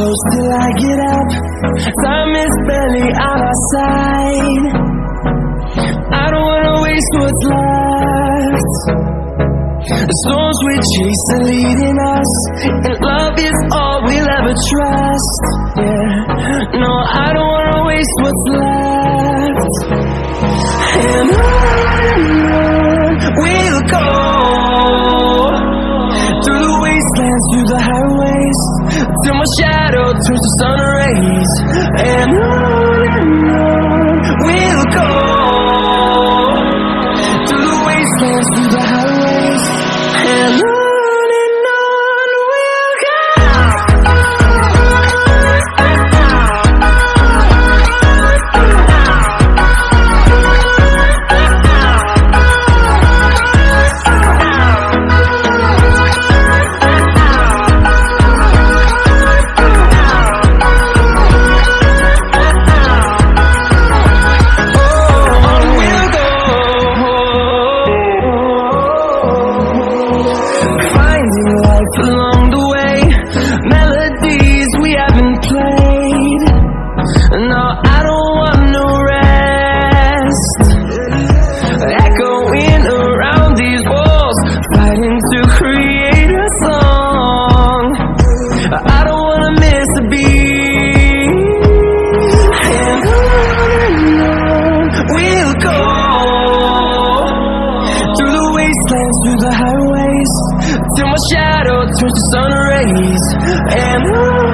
close till I get up. Time is barely on our side. I don't wanna waste what's left. The storms we chase are leading us And love is all we'll ever trust. Yeah, no, I don't wanna waste what's left Till my shadow turns to sun rays. And on my shadow turns to sun rays. And on